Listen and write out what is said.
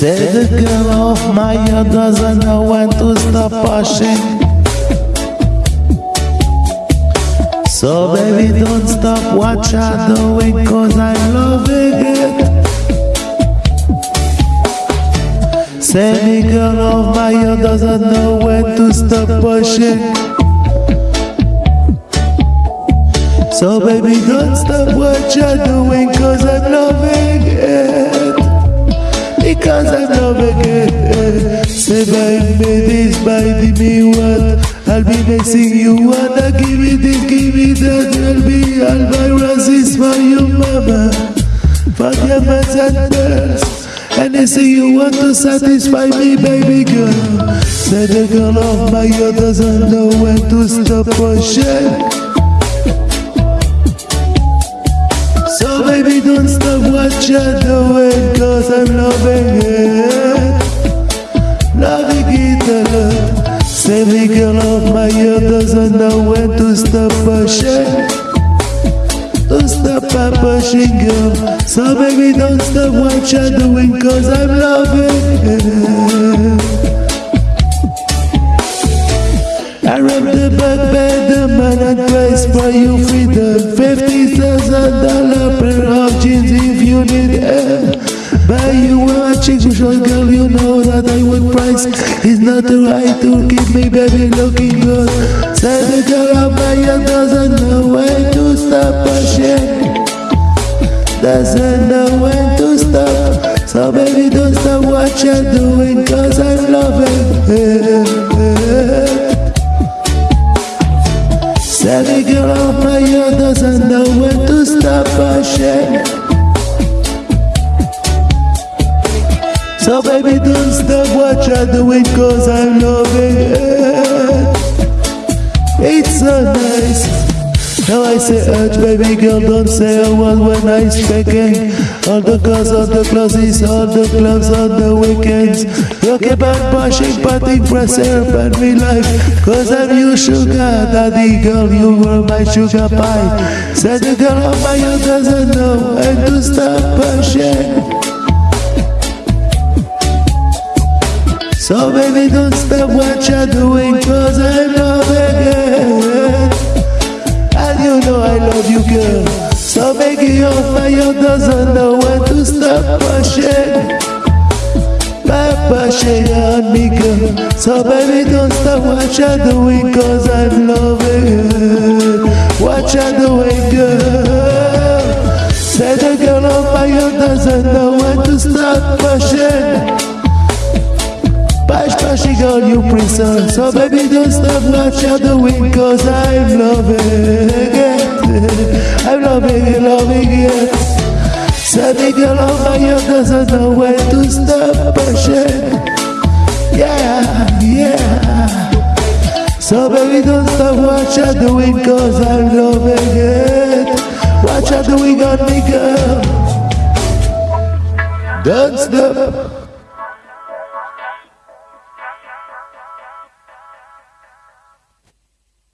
Said the girl of my heart doesn't know when to stop pushing. So baby don't stop what you're doing cause I'm loving it Say the girl of my heart doesn't know when to stop pushing So baby don't stop what you're doing cause I'm loving it Because I'm loving it Say baby this, baby me what? I'll be missing you wanna give me this, give me that. I'll be all my roses for you mama. Diamonds and and they say you want to satisfy me, baby girl. Say the girl of my heart doesn't know when to stop or So don't stop what you're doing, cause I'm loving it. Loving it a lot. The girl of my heart doesn't know when to stop pushing. Don't stop pushing girl So baby don't stop what you're doing Cause I'm loving it you a chick girl, you know that I would price. It's not the right to keep me baby looking good. Say the girl of heart doesn't know when to stop pushing. Doesn't know when to stop. So baby don't stop what you're doing Cause I'm loving it Say the girl of my don't stop what you're doing cause I'm loving it. It's so nice. Now I say urge baby girl don't say a word when I'm speaking All the girls on the closes, all the clubs on the weekends. Keep on pushing but impress her and me life. Cause I'm your sugar daddy girl you were my sugar pie. Said the girl of my heart doesn't know when to stop pushing So baby don't stop what you're doing Cause I'm loving it And you know I love you girl. So baby your fire doesn't know when to stop pushing pushing on me girl. So baby don't stop what you're doing Cause I'm loving it What you're doing girl Say the girl on fire doesn't know when to stop pushing Bash bashing on you prison So baby don't stop you're doing Cause I'm loving it. I'm loving it, loving it. The girl on heart doesn't know when to stop pushing Yeah, yeah. So baby don't stop what you're doing Cause I'm loving it. What you're doing on me girl. Don't stop